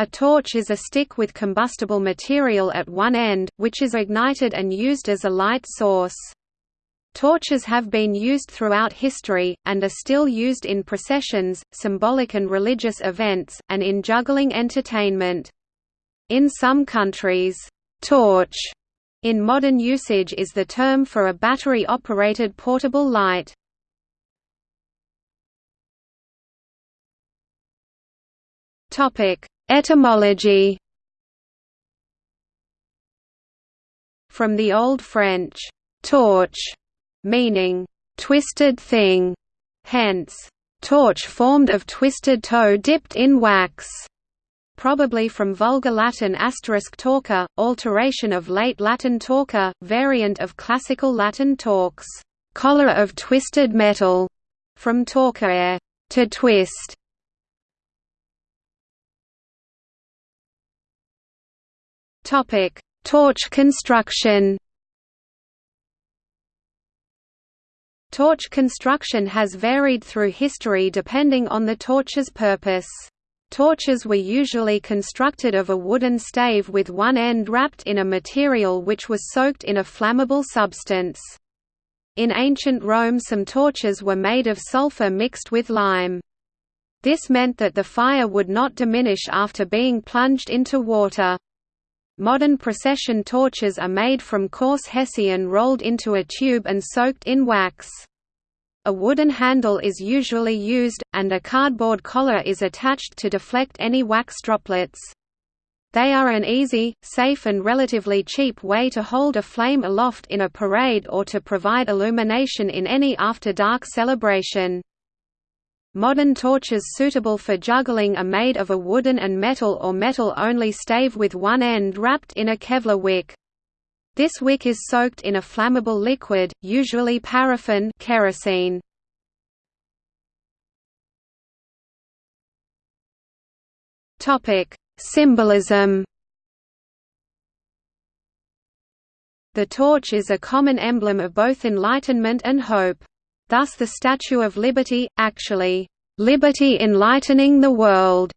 A torch is a stick with combustible material at one end, which is ignited and used as a light source. Torches have been used throughout history, and are still used in processions, symbolic and religious events, and in juggling entertainment. In some countries, torch in modern usage is the term for a battery-operated portable light. Topic: Etymology. From the Old French, torche, meaning, twisted thing, hence, torch formed of twisted tow dipped in wax, probably from Vulgar Latin asterisk torca, alteration of late Latin torca, variant of Classical Latin torx, collar of twisted metal, from torcere, to twist. Topic: Torch construction. Torch construction has varied through history depending on the torch's purpose. Torches were usually constructed of a wooden stave with one end wrapped in a material which was soaked in a flammable substance. In ancient Rome some torches were made of sulfur mixed with lime. This meant that the fire would not diminish after being plunged into water. Modern procession torches are made from coarse hessian rolled into a tube and soaked in wax. A wooden handle is usually used, and a cardboard collar is attached to deflect any wax droplets. They are an easy, safe and relatively cheap way to hold a flame aloft in a parade or to provide illumination in any after-dark celebration. Modern torches suitable for juggling are made of a wooden and metal or metal-only stave with one end wrapped in a Kevlar wick. This wick is soaked in a flammable liquid, usually paraffin kerosene. Symbolism. The torch is a common emblem of both enlightenment and hope. Thus the Statue of Liberty, actually, "'Liberty enlightening the world'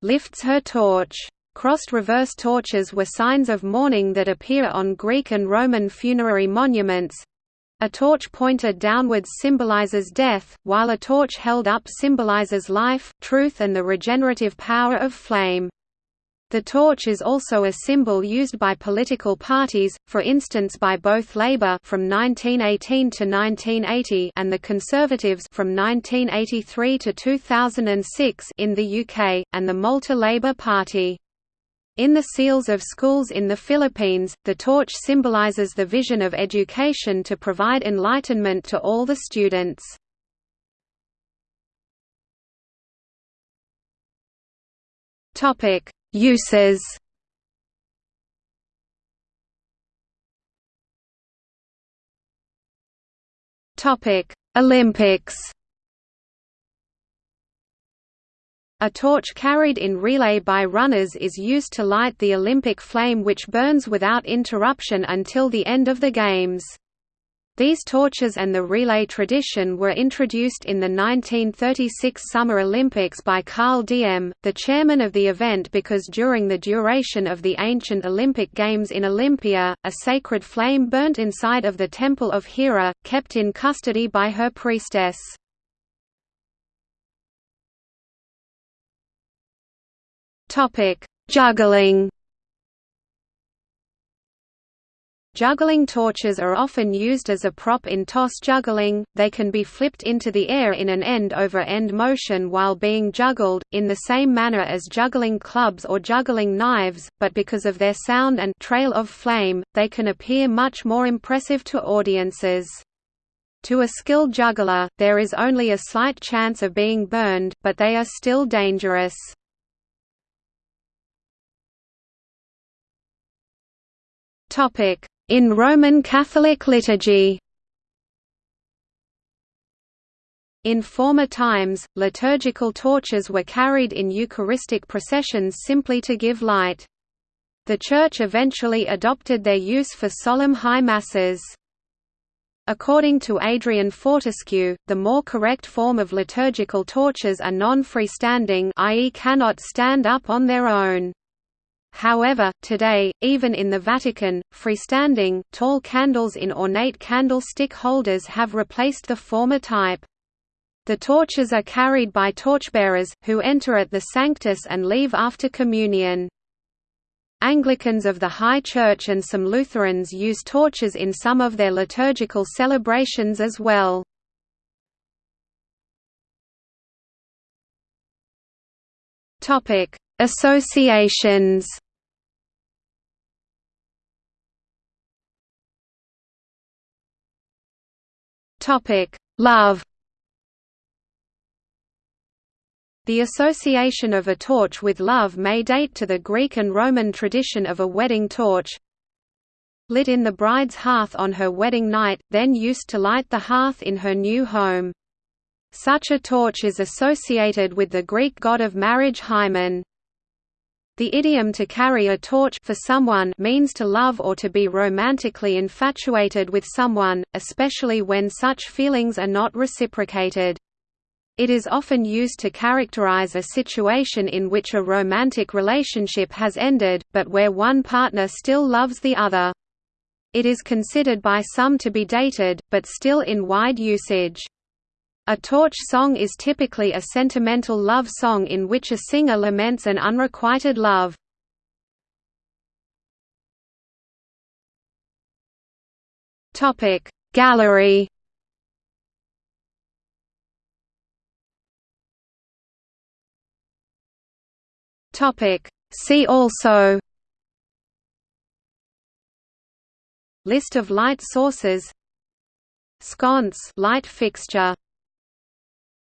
lifts her torch. Crossed reverse torches were signs of mourning that appear on Greek and Roman funerary monuments. A torch pointed downwards symbolizes death, while a torch held up symbolizes life, truth and the regenerative power of flame. The torch is also a symbol used by political parties, for instance by both Labour from 1918 to 1980 and the Conservatives from 1983 to 2006 in the UK, and the Malta Labour Party. In the seals of schools in the Philippines, the torch symbolizes the vision of education to provide enlightenment to all the students. Topic: Uses Topic: Olympics. A torch carried in relay by runners is used to light the Olympic flame which burns without interruption until the end of the Games. These torches and the relay tradition were introduced in the 1936 Summer Olympics by Carl Diem, the chairman of the event because during the duration of the ancient Olympic Games in Olympia, a sacred flame burnt inside of the Temple of Hera, kept in custody by her priestess. Juggling Juggling torches are often used as a prop in toss juggling, they can be flipped into the air in an end-over-end -end motion while being juggled, in the same manner as juggling clubs or juggling knives, but because of their sound and trail of flame, they can appear much more impressive to audiences. To a skilled juggler, there is only a slight chance of being burned, but they are still dangerous. Topic in Roman Catholic liturgy In former times, liturgical torches were carried in Eucharistic processions simply to give light. The Church eventually adopted their use for solemn high masses. According to Adrian Fortescue, the more correct form of liturgical torches are non-freestanding i.e. cannot stand up on their own. However, today, even in the Vatican, freestanding, tall candles in ornate candlestick holders have replaced the former type. The torches are carried by torchbearers, who enter at the Sanctus and leave after communion. Anglicans of the High Church and some Lutherans use torches in some of their liturgical celebrations as well. Associations Topic: Love The association of a torch with love may date to the Greek and Roman tradition of a wedding torch lit in the bride's hearth on her wedding night, then used to light the hearth in her new home. Such a torch is associated with the Greek god of marriage Hymen. The idiom to carry a torch for someone means to love or to be romantically infatuated with someone, especially when such feelings are not reciprocated. It is often used to characterize a situation in which a romantic relationship has ended, but where one partner still loves the other. It is considered by some to be dated, but still in wide usage. A torch song is typically a sentimental love song in which a singer laments an unrequited love. Gallery. See also List of light sources Sconce light fixture